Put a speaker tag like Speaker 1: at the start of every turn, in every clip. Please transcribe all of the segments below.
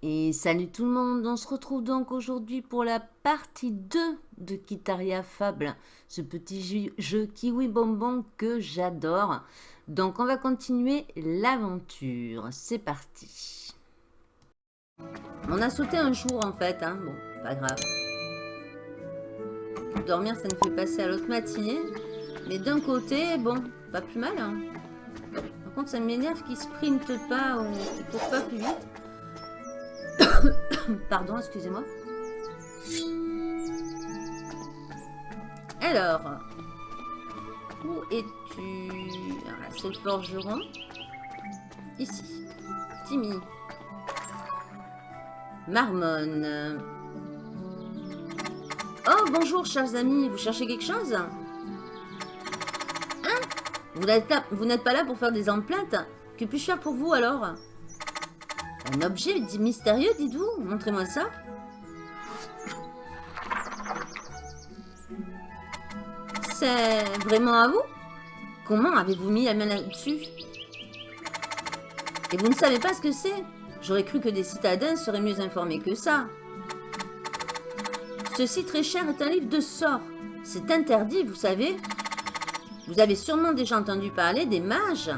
Speaker 1: Et salut tout le monde, on se retrouve donc aujourd'hui pour la partie 2 de Kitaria Fable, ce petit jeu kiwi bonbon que j'adore. Donc on va continuer l'aventure, c'est parti. On a sauté un jour en fait, hein. bon, pas grave. Dormir ça nous fait passer à l'autre matinée, mais d'un côté, bon, pas plus mal. Hein. Par contre ça m'énerve qu'il sprinte pas ou qu'il court pas plus vite. Pardon, excusez-moi. Alors, où es-tu? Ah, C'est le forgeron. Ici. Timmy. Marmone. Oh, bonjour, chers amis. Vous cherchez quelque chose? Hein? Vous n'êtes pas là pour faire des emplettes Que puis-je faire pour vous, alors? Un objet mystérieux, dites-vous? Montrez-moi ça. C'est vraiment à vous? Comment avez-vous mis la main là-dessus? Et vous ne savez pas ce que c'est? J'aurais cru que des citadins seraient mieux informés que ça. Ceci, très cher, est un livre de sorts. C'est interdit, vous savez. Vous avez sûrement déjà entendu parler des mages.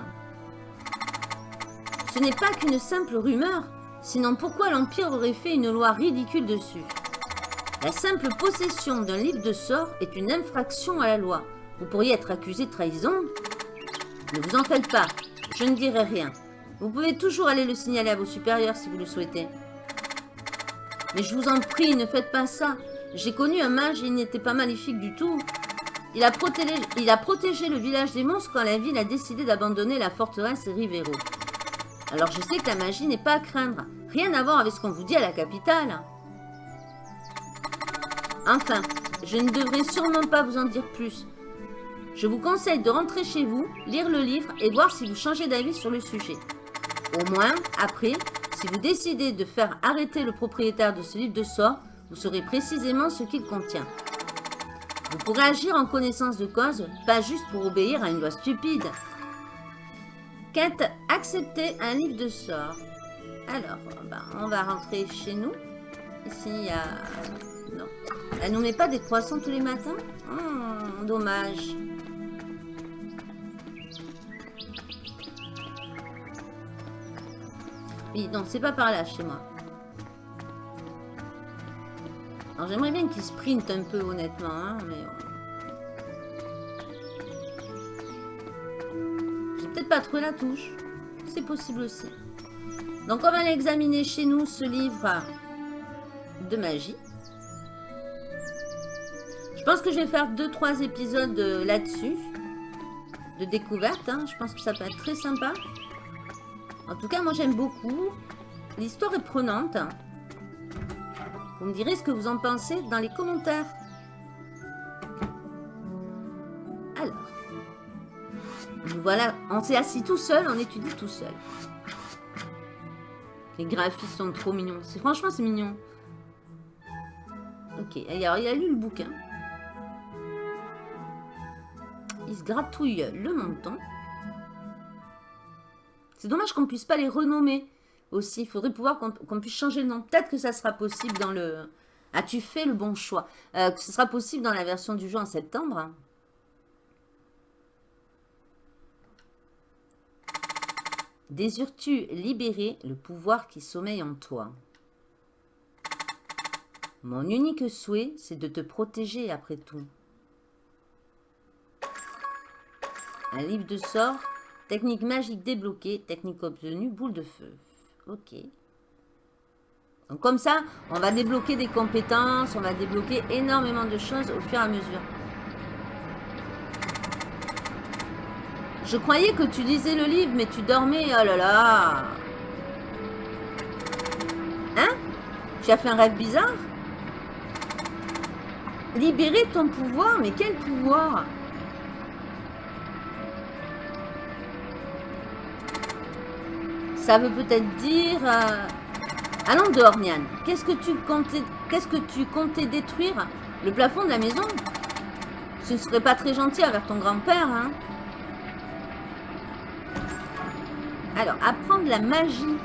Speaker 1: Ce n'est pas qu'une simple rumeur, sinon pourquoi l'Empire aurait fait une loi ridicule dessus? La simple possession d'un livre de sorts est une infraction à la loi. Vous pourriez être accusé de trahison Ne vous en faites pas, je ne dirai rien. Vous pouvez toujours aller le signaler à vos supérieurs si vous le souhaitez. Mais je vous en prie, ne faites pas ça. J'ai connu un mage et il n'était pas maléfique du tout. Il a, protégé, il a protégé le village des monstres quand la ville a décidé d'abandonner la forteresse Rivero. Alors je sais que la magie n'est pas à craindre. Rien à voir avec ce qu'on vous dit à la capitale. Enfin, je ne devrais sûrement pas vous en dire plus. Je vous conseille de rentrer chez vous, lire le livre et voir si vous changez d'avis sur le sujet. Au moins, après, si vous décidez de faire arrêter le propriétaire de ce livre de sort, vous saurez précisément ce qu'il contient. Vous pourrez agir en connaissance de cause, pas juste pour obéir à une loi stupide. Quête accepter un livre de sort. Alors, ben, on va rentrer chez nous. Ici, il y a... Non. Elle nous met pas des croissants tous les matins? Oh, Dommage. Oui, non, c'est pas par là chez moi. Alors, j'aimerais bien qu'il sprint un peu, honnêtement, hein, mais... pas la touche. C'est possible aussi. Donc, on va examiner chez nous ce livre de magie. Je pense que je vais faire 2-3 épisodes euh, là-dessus. De découverte. Hein. Je pense que ça peut être très sympa. En tout cas, moi, j'aime beaucoup. L'histoire est prenante. Vous me direz ce que vous en pensez dans les commentaires. Voilà, on s'est assis tout seul, on étudie tout seul. Les graphismes sont trop mignons. Franchement, c'est mignon. Ok, alors il a lu le bouquin. Il se gratouille le menton. C'est dommage qu'on puisse pas les renommer aussi. Il faudrait pouvoir qu'on puisse changer le nom. Peut-être que ça sera possible dans le... As-tu fait le bon choix euh, Que ce sera possible dans la version du jeu en septembre. Désires-tu libérer le pouvoir qui sommeille en toi Mon unique souhait, c'est de te protéger après tout. Un livre de sort, technique magique débloquée, technique obtenue, boule de feu. Ok. Donc comme ça, on va débloquer des compétences, on va débloquer énormément de choses au fur et à mesure. Je croyais que tu lisais le livre, mais tu dormais. Oh là là. Hein? Tu as fait un rêve bizarre? Libérer ton pouvoir Mais quel pouvoir? Ça veut peut-être dire... Euh, allons dehors, Nian. Qu'est-ce que tu comptais... Qu'est-ce que tu comptais détruire? Le plafond de la maison? Ce ne serait pas très gentil avec ton grand-père, hein? Alors, apprendre la magie.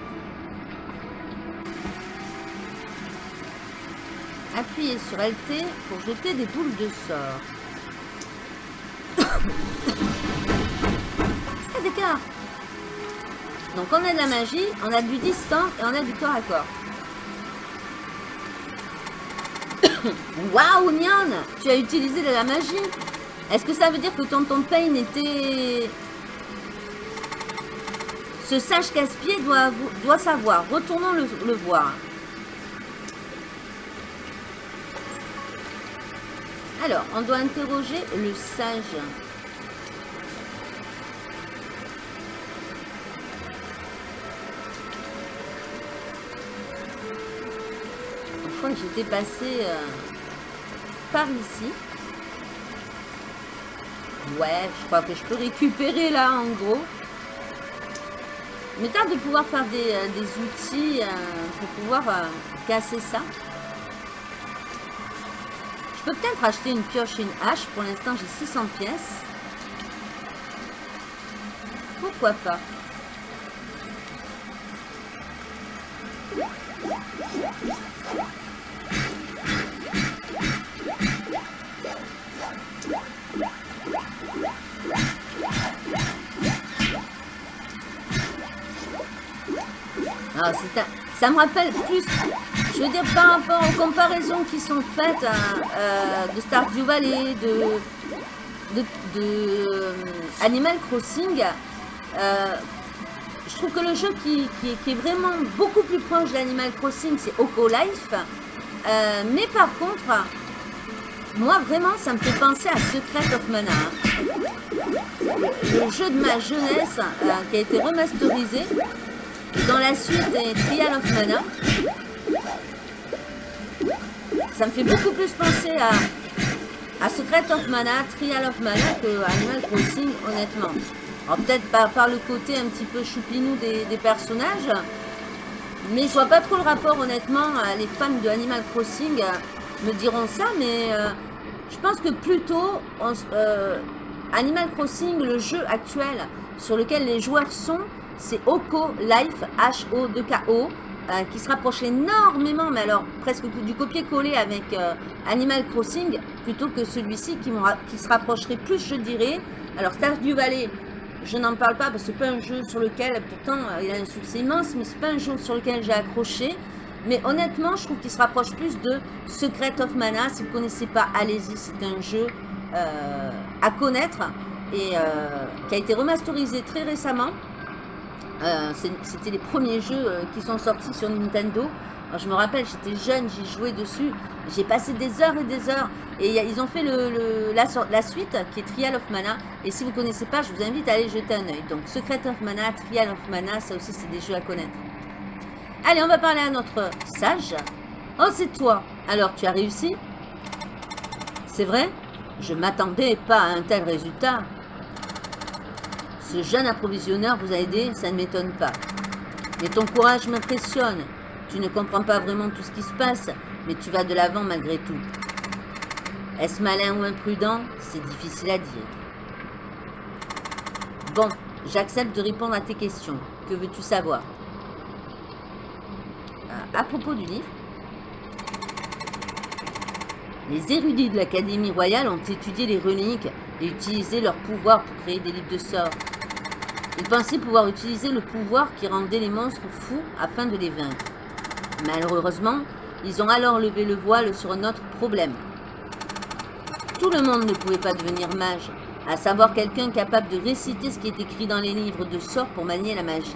Speaker 1: Appuyez sur LT pour jeter des boules de sort. ah, d'accord. Donc on a de la magie, on a du distant et on a du corps à corps. Waouh, Nyan Tu as utilisé de la magie Est-ce que ça veut dire que Tonton Pain était... Ce sage casse-pied doit, doit savoir. Retournons le, voir. Alors, on doit interroger le sage. j'étais passé euh, par ici. Ouais, je crois que je peux récupérer là en gros. Tard de pouvoir faire des, euh, outils euh, pour pouvoir casser ça. Je peux peut-être acheter une pioche et une hache. Pour l'instant, j'ai 600 pièces. Pourquoi pas? Ah, ça me rappelle plus, je veux dire, par rapport aux comparaisons qui sont faites euh, de Stardew Valley, de, de, euh, Animal Crossing, euh, je trouve que le jeu qui, est vraiment beaucoup plus proche d'Animal Crossing, c'est Oko Life. mais par contre, moi vraiment, ça me fait penser à Secret of Mana. Le jeu de ma jeunesse qui a été remasterisé dans la suite des Trial of Mana. Ça me fait beaucoup plus penser à, à Secret of Mana, Trial of Mana que Animal Crossing, honnêtement. Alors peut-être par, le côté un petit peu choupinou des, personnages, mais je vois pas trop le rapport, honnêtement. Les fans de Animal Crossing me diront ça, mais euh, je pense que plutôt euh, Animal Crossing, le jeu actuel sur lequel les joueurs sont, c'est Oko Life, H-O-2-K-O, euh, qui se rapproche énormément, mais alors presque du copier-coller avec euh, Animal Crossing, plutôt que celui-ci qui, se rapprocherait plus, je dirais. Alors Stardew Valley, je n'en parle pas parce que c'est pas un jeu sur lequel, pourtant euh, il a un succès immense, mais c'est pas un jeu sur lequel j'ai accroché. Mais honnêtement, je trouve qu'il se rapproche plus de Secret of Mana. Si vous ne connaissez pas, allez-y, c'est un jeu à connaître et qui a été remasterisé très récemment. Euh, c'était les premiers jeux euh, qui sont sortis sur Nintendo. je me rappelle, j'étais jeune, j'y jouais dessus. J'ai passé des heures et des heures. Et ils ont fait la, suite qui est Trial of Mana. Et si vous ne connaissez pas, je vous invite à aller jeter un oeil. Donc Secret of Mana, Trial of Mana, ça aussi c'est des jeux à connaître. Allez, on va parler à notre sage. Oh, c'est toi. Alors, tu as réussi? C'est vrai? Je m'attendais pas à un tel résultat. Ce jeune approvisionneur vous a aidé, ça ne m'étonne pas. Mais ton courage m'impressionne. Tu ne comprends pas vraiment tout ce qui se passe, mais tu vas de l'avant malgré tout. Est-ce malin ou imprudent? C'est difficile à dire. Bon, j'accepte de répondre à tes questions. Que veux-tu savoir? Euh, À propos du livre, les érudits de l'Académie royale ont étudié les reliques et utilisé leur pouvoir pour créer des livres de sorts. Ils pensaient pouvoir utiliser le pouvoir qui rendait les monstres fous afin de les vaincre. Malheureusement, ils ont alors levé le voile sur un autre problème. Tout le monde ne pouvait pas devenir mage, à savoir quelqu'un capable de réciter ce qui est écrit dans les livres de sorts pour manier la magie.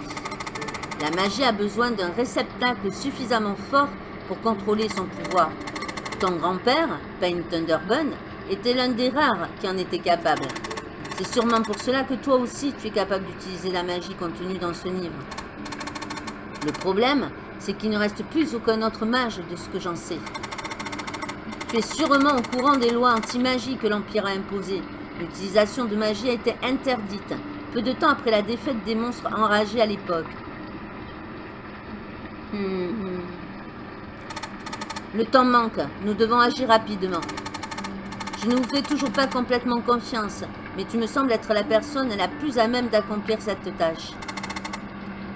Speaker 1: La magie a besoin d'un réceptacle suffisamment fort pour contrôler son pouvoir. Ton grand-père, Pain Thunderbun, était l'un des rares qui en était capable. C'est sûrement pour cela que toi aussi tu es capable d'utiliser la magie contenue dans ce livre. Le problème, c'est qu'il ne reste plus aucun autre mage de ce que j'en sais. Tu es sûrement au courant des lois anti-magie que l'Empire a imposées. L'utilisation de magie a été interdite, peu de temps après la défaite des monstres enragés à l'époque. Hmm. Le temps manque, nous devons agir rapidement. Je ne vous fais toujours pas complètement confiance, mais tu me sembles être la personne la plus à même d'accomplir cette tâche.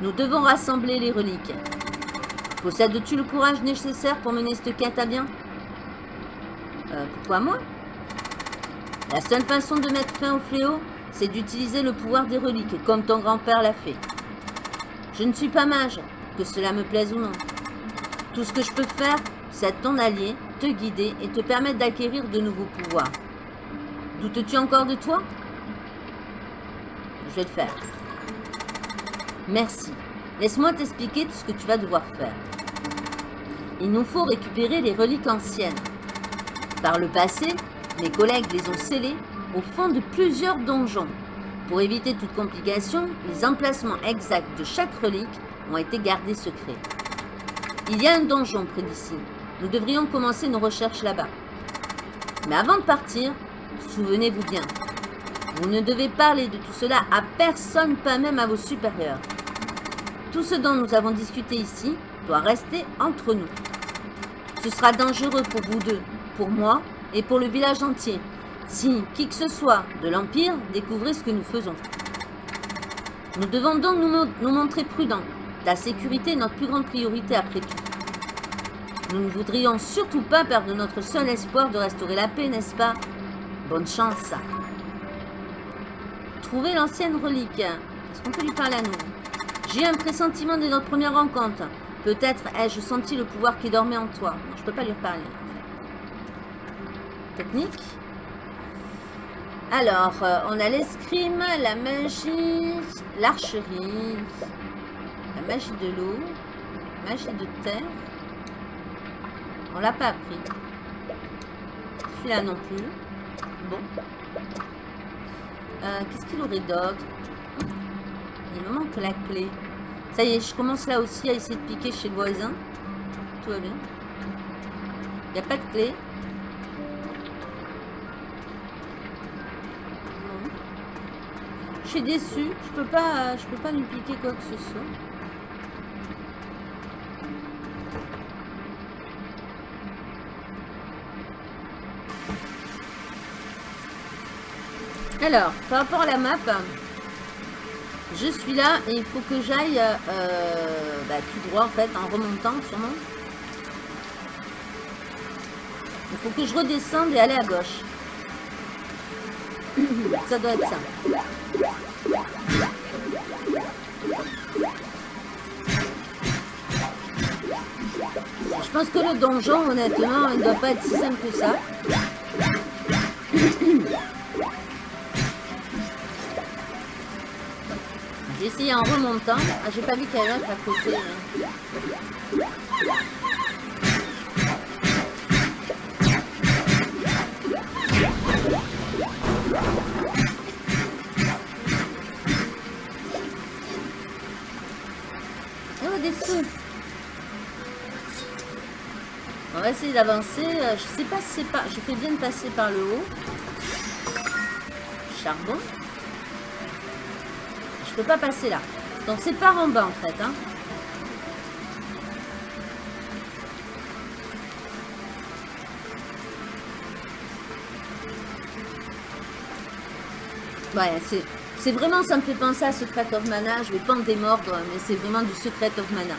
Speaker 1: Nous devons rassembler les reliques. Possèdes-tu le courage nécessaire pour mener cette quête à bien? Euh, pourquoi moi? La seule façon de mettre fin au fléau, c'est d'utiliser le pouvoir des reliques, comme ton grand-père l'a fait. Je ne suis pas mage, que cela me plaise ou non. Tout ce que je peux faire, c'est être ton allié, te guider et te permettre d'acquérir de nouveaux pouvoirs. Doutes-tu encore de toi? Je vais le faire. Merci. Laisse-moi t'expliquer tout ce que tu vas devoir faire. Il nous faut récupérer les reliques anciennes. Par le passé, mes collègues les ont scellées au fond de plusieurs donjons. Pour éviter toute complication, les emplacements exacts de chaque relique ont été gardés secrets. Il y a un donjon près d'ici. Nous devrions commencer nos recherches là-bas. Mais avant de partir, souvenez-vous bien, vous ne devez parler de tout cela à personne, pas même à vos supérieurs. Tout ce dont nous avons discuté ici doit rester entre nous. Ce sera dangereux pour vous deux, pour moi et pour le village entier, si qui que ce soit de l'Empire découvrait ce que nous faisons. Nous devons donc nous, nous montrer prudents. La sécurité est notre plus grande priorité après tout. Nous ne voudrions surtout pas perdre notre seul espoir de restaurer la paix, n'est-ce pas? Bonne chance. Trouver l'ancienne relique. Est-ce qu'on peut lui parler à nous? J'ai un pressentiment de notre première rencontre. Peut-être ai-je senti le pouvoir qui dormait en toi. je peux pas lui reparler. Technique? Alors, euh, on a l'escrime, la magie, l'archerie, la magie de l'eau, magie de terre. On l'a pas appris. Celui-là non plus. Bon. Euh, qu'est-ce qu'il aurait d'autre Il me manque la clé. Ça y est, je commence là aussi à essayer de piquer chez le voisin. Tout va bien. Il n'y a pas de clé. Je suis déçue. Je peux peux pas lui piquer quoi que ce soit. Alors, par rapport à la map, je suis là et il faut que j'aille euh, bah, tout droit en fait, en remontant sûrement. Il faut que je redescende et aller à gauche. ça doit être ça. Je pense que le donjon, honnêtement, il ne doit pas être si simple que ça. En remontant. Ah, j'ai pas vu qu'il y avait à côté. Hein. Oh, des sous. On va essayer d'avancer. Euh, je sais pas si c'est pas... Je fais bien de passer par le haut. Charbon. Je peux pas passer là. Donc c'est par en bas en fait. Hein. Ouais, c'est vraiment, ça me fait penser à Secret of Mana. Je vais pas en démordre, mais c'est vraiment du Secret of Mana.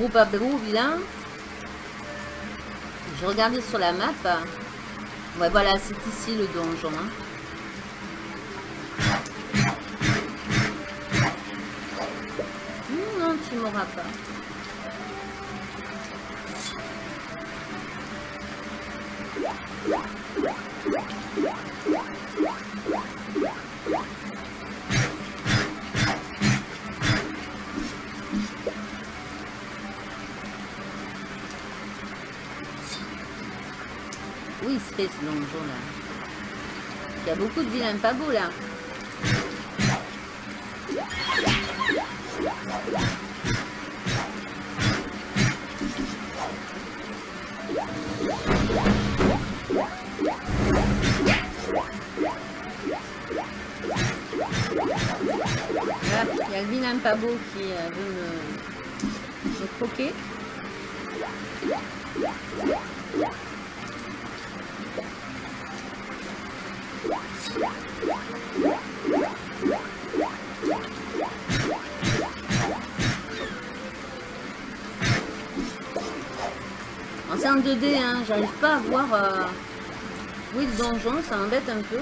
Speaker 1: Groupe Abrou, vilain. Je regardais sur la map. Ouais, voilà, c'est ici le donjon. Hein. Non, tu m'auras pas. Ce donjon là. Il y a beaucoup de vilains pas beaux là. il y a le vilain pas beau qui euh, veut me, me croquer. C'est en 2D, hein. j'arrive pas à voir euh, est le donjon, ça m'embête un peu.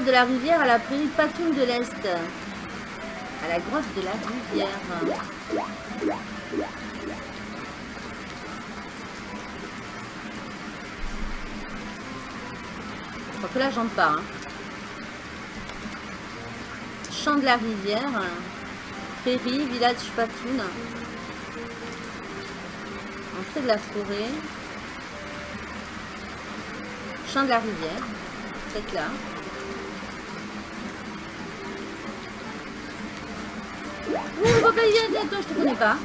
Speaker 1: De la rivière, à la prairie Patoune de l'Est. À la grotte de la rivière. Je crois que là, j'en pars. Hein. Champ de la rivière. Prairie, village Patoune. Entrée de la forêt. Champ de la rivière. C'est là. Y aller, toi, je te connais pas.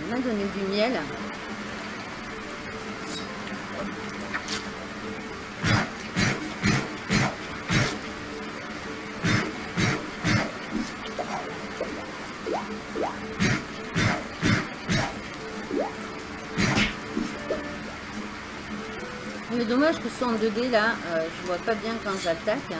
Speaker 1: On a donné du miel. Dommage que ce soit en 2D là, euh, je vois pas bien quand j'attaque. Il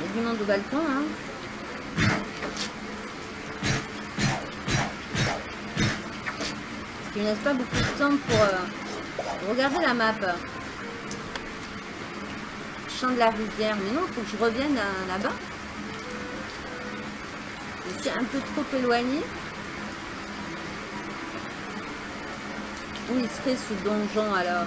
Speaker 1: y a du monde au balcon hein. Il ne laisse pas beaucoup de temps pour euh, regarder la map de la rivière. Mais non, il faut que je revienne là-bas. Je suis un peu trop éloigné. Où il serait ce donjon alors?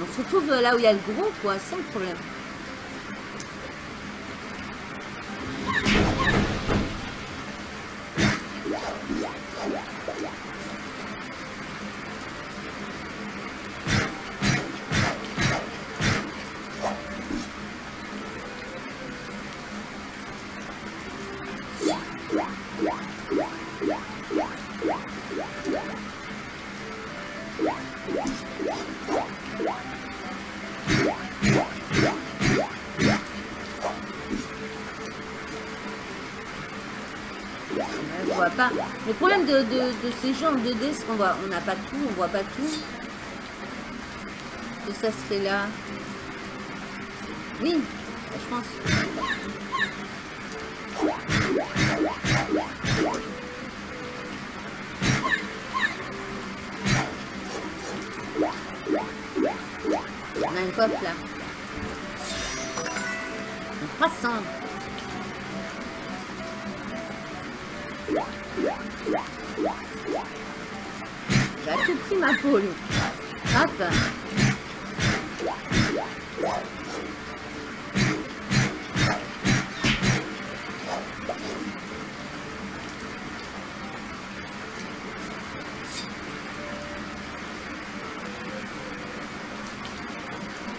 Speaker 1: On se retrouve là où il y a le gros, quoi, problème. Le problème de, ces jeux en 2D, c'est qu'on voit, on n'a pas tout, on voit pas tout. Que ça se fait là. Oui, je pense. On a une coffre là. Un croissant. J'ai tout pris ma poule. Hop.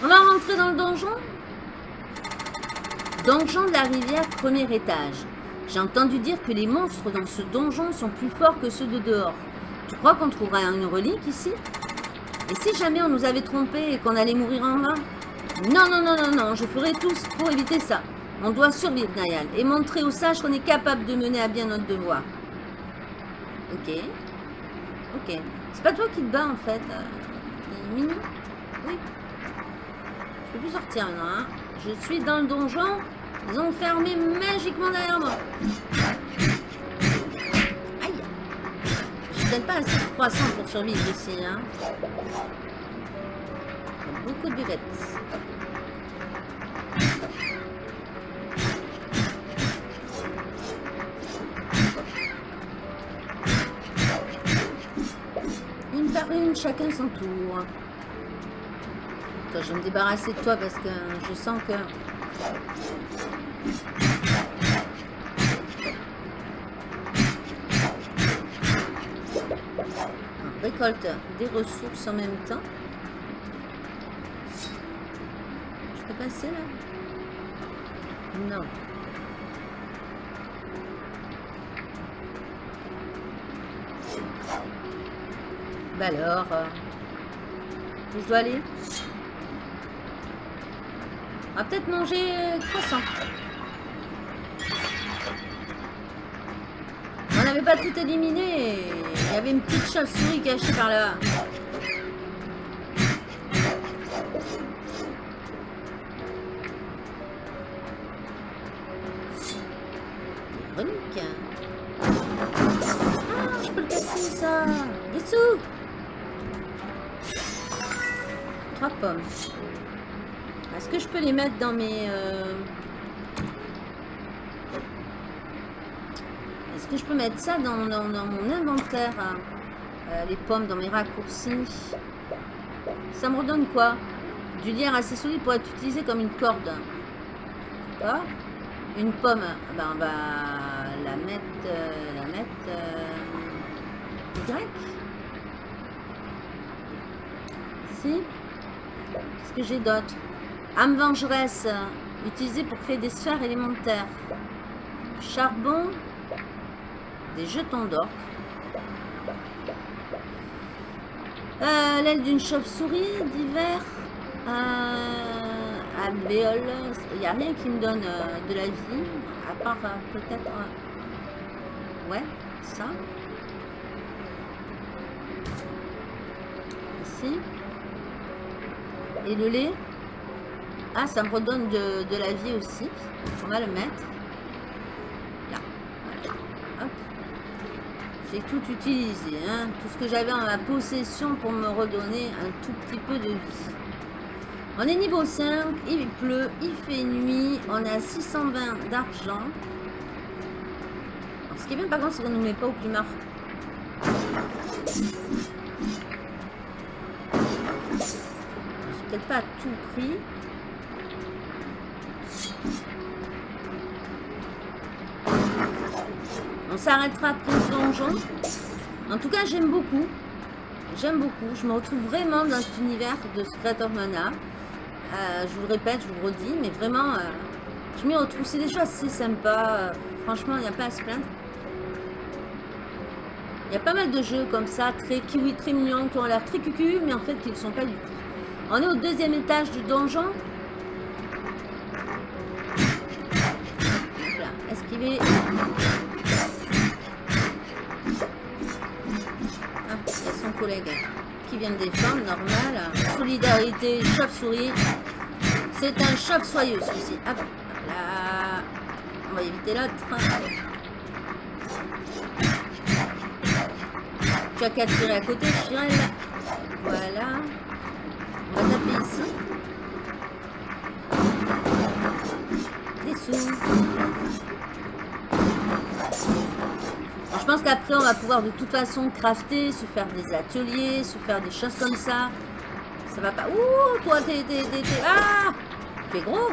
Speaker 1: On va rentrer dans le donjon? Donjon de la rivière, premier étage. J'ai entendu dire que les monstres dans ce donjon sont plus forts que ceux de dehors. Tu crois qu'on trouvera une relique ici? Et si jamais on nous avait trompés et qu'on allait mourir en vain? Non, non, non, non, non, je ferai tout pour éviter ça. On doit survivre, Nayal, et montrer aux sages qu'on est capable de mener à bien notre devoir. Ok. Ok. C'est pas toi qui te bats, en fait. Euh, mini Oui. Je peux plus sortir maintenant, hein. Je suis dans le donjon. Ils ont fermé magiquement derrière moi. Aïe. Je suis peut-être pas assez croissant pour survivre ici, hein. Beaucoup de buvettes. Une par une, chacun son tour. Attends, je vais me débarrasser de toi parce que je sens que... Récolte des ressources en même temps. Je peux passer là? Non. Bah alors, euh, je dois aller? On va peut-être manger croissant. Pas tout éliminé. Il y avait une petite chauve-souris cachée par là. Relique. Ah, je peux le casser ça. Dessous. Trois pommes. Est-ce que je peux les mettre dans mes... euh, Est-ce que je peux mettre ça dans, mon inventaire hein Euh, Les pommes dans mes raccourcis? Ça me redonne quoi? Du lierre assez solide pour être utilisé comme une corde. Une pomme, ben, on va la mettre... euh, la mettre... euh, Y Ici Qu'est-ce que j'ai d'autre? Âme vengeresse, euh, utilisée pour créer des sphères élémentaires. Charbon, des jetons d'or. Euh, L'aile d'une chauve-souris d'hiver. Euh, alvéole. Il n'y a rien qui me donne euh, de la vie. À part euh, peut-être... ouais, ça. Ici. Et le lait. Ah, ça me redonne de la vie aussi. On va le mettre. Là. Voilà. Hop. J'ai tout utilisé. Hein. Tout ce que j'avais en ma possession pour me redonner un tout petit peu de vie. On est niveau 5. Il pleut. Il fait nuit. On a 620 d'argent. Ce qui est bien par contre, c'est qu'on ne nous met pas au climat. Peut-être pas à tout pris. S'arrêtera ce donjon. En tout cas, j'aime beaucoup. J'aime beaucoup. Je me retrouve vraiment dans cet univers de Secret of Mana. Euh, je vous le répète, je vous le redis, mais vraiment, euh, je m'y retrouve. C'est des choses assez sympas. Euh, franchement, il n'y a pas à se plaindre. Il y a pas mal de jeux comme ça, très kiwi, très mignons, qui ont l'air très cucu, mais en fait, qui ne sont pas du tout. On est au deuxième étage du donjon. Solidarité, chauve-souris. C'est un chauve-soyeux, celui-ci. Hop, hop là. On va éviter l'autre. Tu as qu'à tirer à côté. Voilà. On va taper ici. Des je pense qu'après, on va pouvoir de toute façon crafter, se faire des ateliers, se faire des choses comme ça. Ça va pas... Ouh, toi, t'es... Ah T'es gros.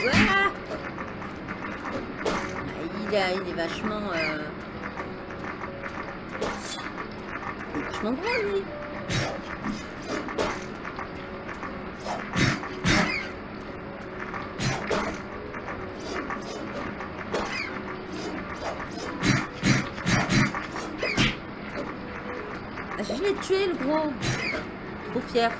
Speaker 1: Voilà. Il, a- il est vachement... euh, vachement gros, lui. tuer le gros. Trop fier.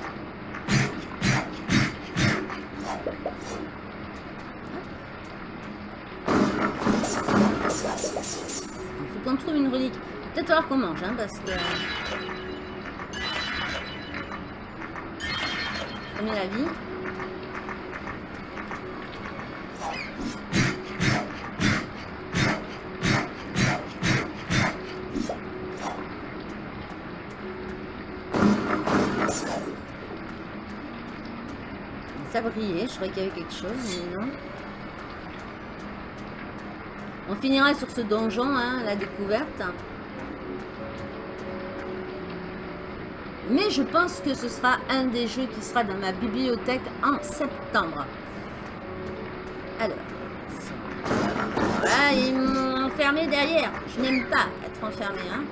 Speaker 1: Il faut qu'on trouve une relique. Peut-être alors qu'on mange, hein, parce que... On la vie. Je croyais qu'il y avait quelque chose, mais non. On finira sur ce donjon, hein, la découverte. Mais je pense que ce sera un des jeux qui sera dans ma bibliothèque en septembre. Alors. Voilà, ils m'ont enfermé derrière. Je n'aime pas être enfermé. Hein.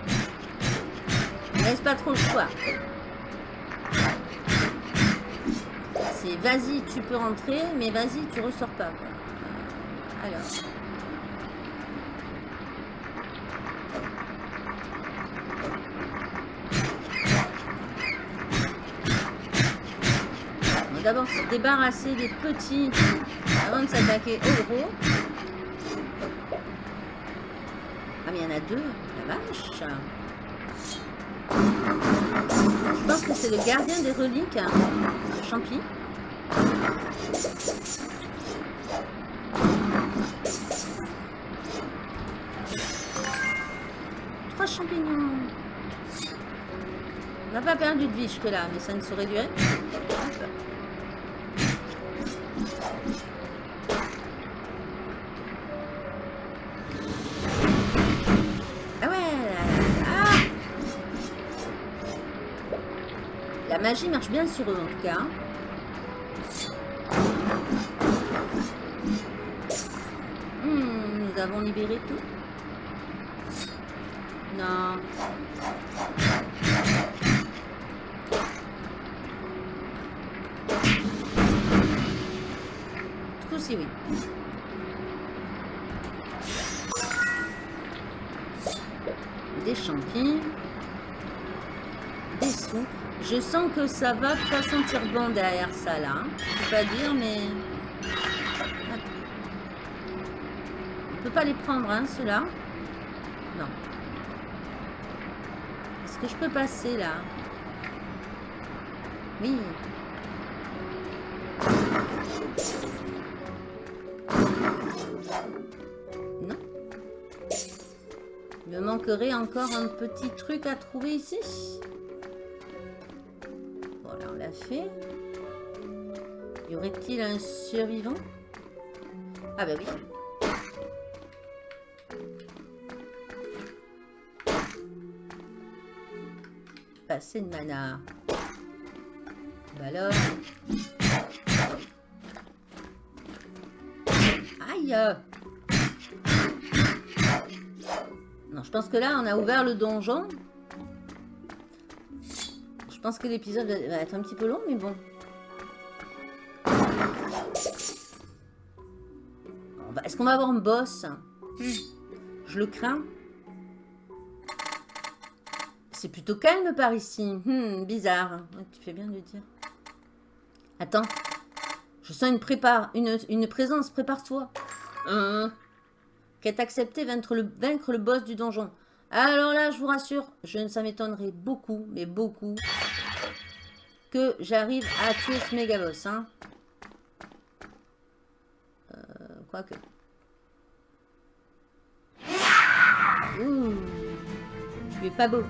Speaker 1: laisse pas trop le choix. C'est vas-y, tu peux rentrer, mais vas-y, tu ressors pas. Alors. d'abord se débarrasser des petits avant de s'attaquer au gros. Ah mais il y en a deux, la vache. Je pense que c'est le gardien des reliques, hein, champi. Trois champignons. On n'a pas perdu de vie jusque-là, mais ça ne saurait durer. magie marche bien sur eux en tout cas. Libéré tout. Non. Tout aussi oui. Des champignons. Des sous. Je sens que ça va pas sentir bon derrière ça là. Hein. Je peux pas dire mais... On peut pas les prendre hein ceux-là. Non. Est-ce que je peux passer là? Oui. Non. Il me manquerait encore un petit truc à trouver ici fait. Y aurait-il un survivant? Ah bah oui. Passer de mana. Bah alors. Aïe Non, je pense que là, on a ouvert le donjon. Je pense que l'épisode va être un petit peu long, mais bon. Est-ce qu'on va avoir un boss? Hmm. Je le crains. C'est plutôt calme par ici. Hmm, bizarre. tu fais bien de le dire. Attends. Je sens une prépare, une, une présence. Prépare-toi. Hein Qu'est accepté vaincre le, vaincre le boss du donjon. Alors là, je vous rassure, je, ça m'étonnerait beaucoup, mais beaucoup, que j'arrive à tuer ce méga boss. Hein. Euh, quoique. Ouh, tu es pas beau.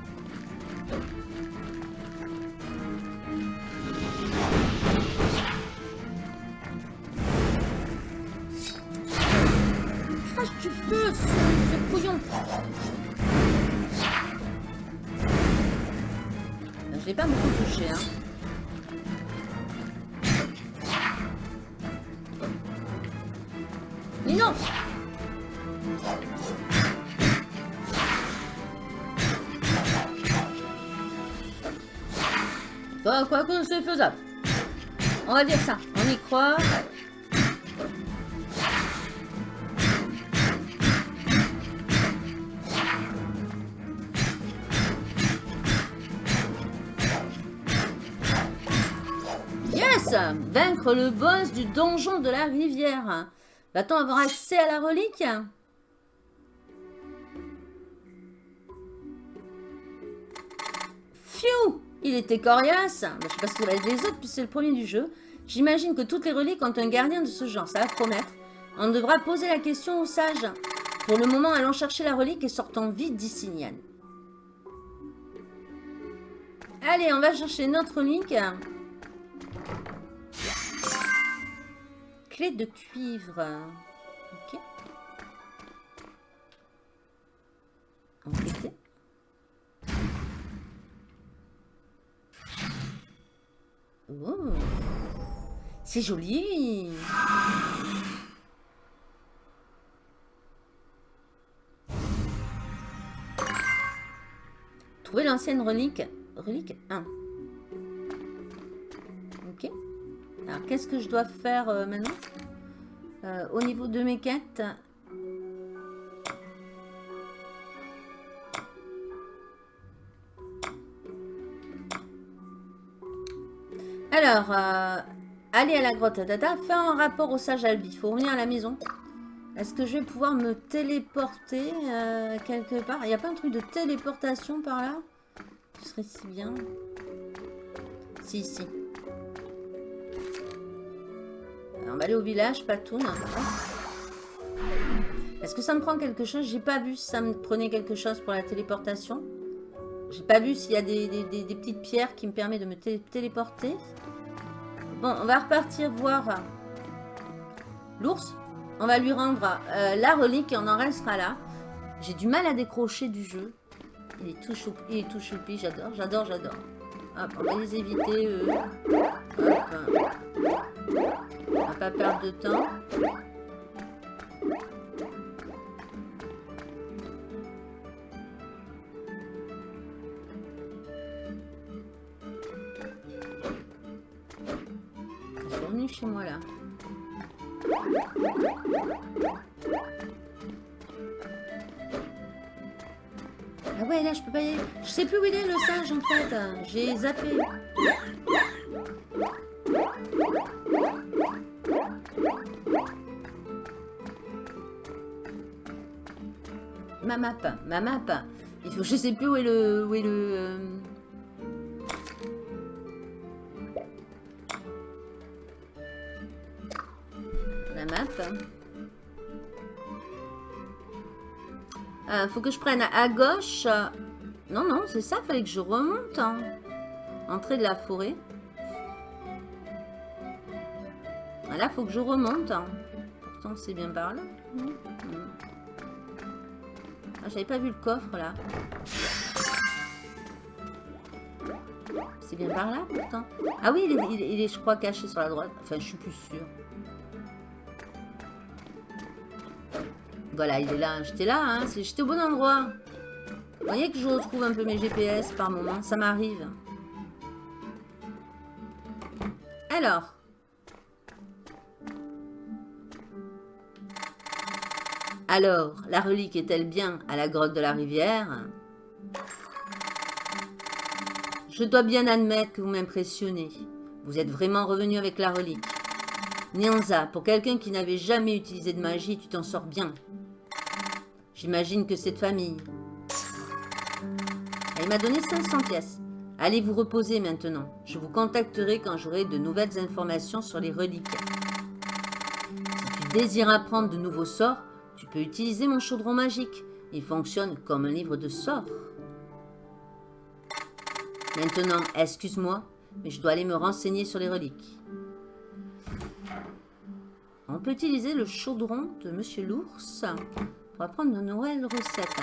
Speaker 1: Pas beaucoup touché, hein. Mais non quoi qu'on c'est faisable. On va dire ça. On y croit. Yes Vaincre le boss du donjon de la rivière. Va-t-on avoir accès à la relique? Phew il était coriace bah, Je sais pas ce va être les autres, puisque c'est le premier du jeu. J'imagine que toutes les reliques ont un gardien de ce genre, ça va promettre. On devra poser la question aux sages. Pour le moment, allons chercher la relique et sortons vite d'ici. Allez, on va chercher notre relique. Clé de cuivre. Ok. Enquêter. Oh. C'est joli. Trouver l'ancienne relique? Relique 1. Ok. Alors, qu'est-ce que je dois faire euh, maintenant? Euh, Au niveau de mes quêtes. Alors, euh, aller à la grotte Dada, faire un rapport au sage Albi. Il faut revenir à la maison. Est-ce que je vais pouvoir me téléporter euh, quelque part? Il n'y a pas un truc de téléportation par là? Ce serait si bien. Si, si. on va aller au village, Patoun. Est-ce que ça me prend quelque chose? J'ai pas vu si ça me prenait quelque chose pour la téléportation. J'ai pas vu s'il y a des, petites pierres qui me permettent de me téléporter. Bon, on va repartir voir l'ours. On va lui rendre euh, la relique et on en restera là. J'ai du mal à décrocher du jeu. Il est tout choupi, il est tout choupi, j'adore, j'adore, j'adore. Hop, on va les éviter, eux. Hop. On va pas perdre de temps. Moi là. Ah ouais, là, je peux pas y aller. Je sais plus où il est, le singe, en fait. J'ai zappé. Ma map, ma map. Il faut, je sais plus où est le... Où est le Faut que je prenne à gauche. Non, non, c'est ça, fallait que je remonte. Hein. Entrée de la forêt. Là, faut que je remonte. Hein. Pourtant, c'est bien par là. Ah, j'avais pas vu le coffre, là. C'est bien par là, pourtant. Ah oui, il est, il est, je crois, caché sur la droite. Enfin, je suis plus sûre. Voilà, il est là. J'étais là, hein. J'étais au bon endroit. Vous voyez que je retrouve un peu mes GPS par moment. Ça m'arrive. Alors. Alors, la relique est-elle bien à la grotte de la rivière? Je dois bien admettre que vous m'impressionnez. Vous êtes vraiment revenu avec la relique. Nyanza, pour quelqu'un qui n'avait jamais utilisé de magie, tu t'en sors bien. J'imagine que cette famille... Elle m'a donné 500 pièces. Allez vous reposer maintenant. Je vous contacterai quand j'aurai de nouvelles informations sur les reliques. Si tu désires apprendre de nouveaux sorts, tu peux utiliser mon chaudron magique. Il fonctionne comme un livre de sorts. Maintenant, excuse-moi, mais je dois aller me renseigner sur les reliques. On peut utiliser le chaudron de Monsieur l'ours va prendre nos nouvelles recettes.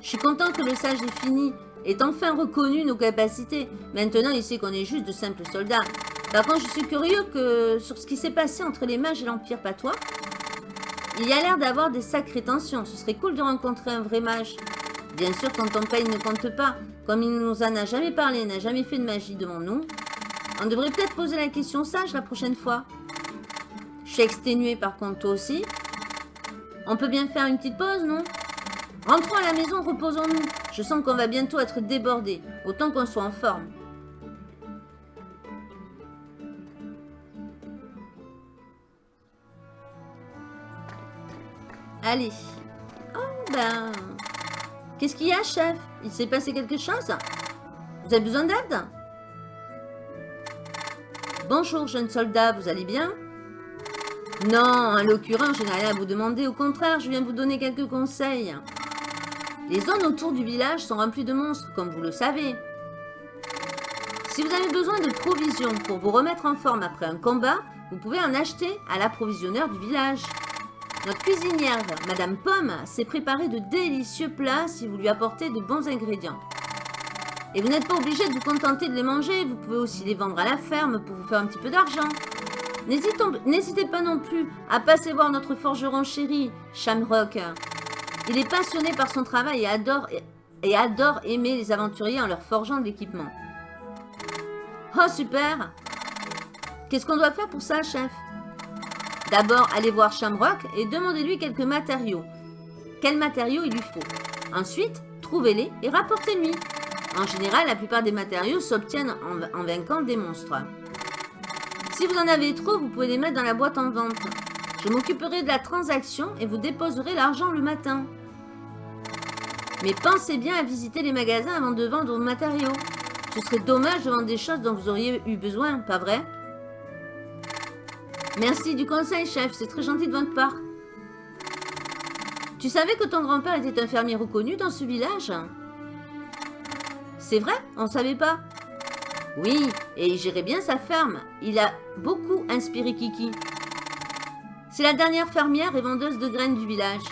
Speaker 1: Je suis content que le sage ait fini, ait enfin reconnu nos capacités. Maintenant, il sait qu'on est juste de simples soldats. Par contre, je suis curieux que sur ce qui s'est passé entre les mages et l'Empire patois. Il y a l'air d'avoir des sacrées tensions. Ce serait cool de rencontrer un vrai mage. Bien sûr, quand on ne compte pas. Comme il nous en a jamais parlé, n'a jamais fait de magie devant nous. On devrait peut-être poser la question sage la prochaine fois. Je suis exténuée par contre, toi aussi. On peut bien faire une petite pause, non? Rentrons à la maison, reposons-nous. Je sens qu'on va bientôt être débordés. Autant qu'on soit en forme. Allez. Oh ben... Qu'est-ce qu'il y a, chef? Il s'est passé quelque chose? Vous avez besoin d'aide? Bonjour, jeune soldat, vous allez bien? Non, en l'occurrence, je n'ai rien à vous demander. Au contraire, je viens vous donner quelques conseils. Les zones autour du village sont remplies de monstres, comme vous le savez. Si vous avez besoin de provisions pour vous remettre en forme après un combat, vous pouvez en acheter à l'approvisionneur du village. Notre cuisinière, Madame Pomme, s'est préparé de délicieux plats si vous lui apportez de bons ingrédients. Et vous n'êtes pas obligé de vous contenter de les manger, vous pouvez aussi les vendre à la ferme pour vous faire un petit peu d'argent. N'hésitez pas non plus à passer voir notre forgeron chéri, Shamrock. Il est passionné par son travail et adore, aimer les aventuriers en leur forgeant de l'équipement. Oh, super Qu'est-ce qu'on doit faire pour ça, chef? D'abord, allez voir Shamrock et demandez-lui quelques matériaux. Quels matériaux il lui faut? Ensuite, trouvez-les et rapportez-lui. En général, la plupart des matériaux s'obtiennent en, en, vainquant des monstres. Si vous en avez trop, vous pouvez les mettre dans la boîte en vente. Je m'occuperai de la transaction et vous déposerez l'argent le matin. Mais pensez bien à visiter les magasins avant de vendre vos matériaux. Ce serait dommage de vendre des choses dont vous auriez eu besoin, pas vrai? Merci du conseil, chef. C'est très gentil de votre part. Tu savais que ton grand-père était un fermier reconnu dans ce village? C'est vrai? On ne savait pas Oui, et il gérait bien sa ferme. Il a beaucoup inspiré Kiki. C'est la dernière fermière et vendeuse de graines du village.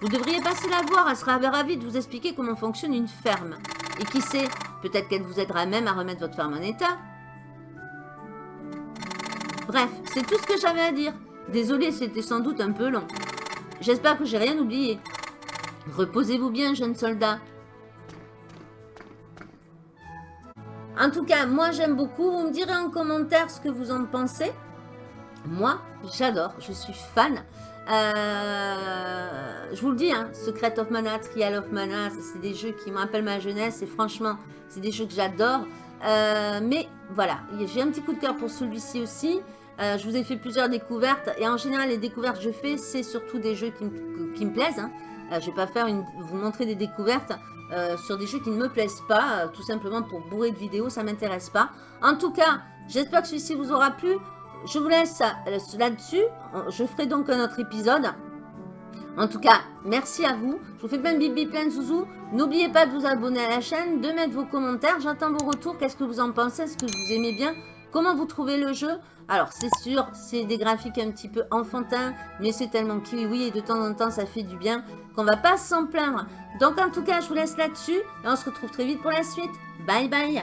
Speaker 1: Vous devriez passer la voir, elle sera ravie de vous expliquer comment fonctionne une ferme. Et qui sait, Peut-être qu'elle vous aidera même à remettre votre ferme en état. Bref, c'est tout ce que j'avais à dire. Désolé, c'était sans doute un peu long. J'espère que j'ai rien oublié. Reposez-vous bien, jeune soldat. En tout cas, moi j'aime beaucoup. Vous me direz en commentaire ce que vous en pensez. Moi, j'adore. Je suis fan. Euh, je vous le dis, hein, Secret of Mana, Trial of Mana, c'est des jeux qui me rappellent ma jeunesse et franchement, c'est des jeux que j'adore. Euh, mais voilà, j'ai un petit coup de cœur pour celui-ci aussi. Euh, je vous ai fait plusieurs découvertes et en général, les découvertes que je fais, c'est surtout des jeux qui, me, plaisent. Hein. Je ne vais pas faire vous montrer des découvertes sur des jeux qui ne me plaisent pas, tout simplement pour bourrer de vidéos, ça m'intéresse pas. En tout cas, j'espère que celui-ci vous aura plu je vous laisse euh, là-dessus. Je ferai donc un autre épisode. En tout cas, merci à vous. Je vous fais plein de bibi, plein de zouzous. N'oubliez pas de vous abonner à la chaîne, de mettre vos commentaires. J'attends vos retours. Qu'est-ce que vous en pensez? Est-ce que vous aimez bien Comment vous trouvez le jeu? Alors, c'est sûr, c'est des graphiques un petit peu enfantins, mais c'est tellement kiwi et de temps en temps, ça fait du bien qu'on va pas s'en plaindre. Donc, en tout cas, je vous laisse là-dessus et on se retrouve très vite pour la suite. Bye bye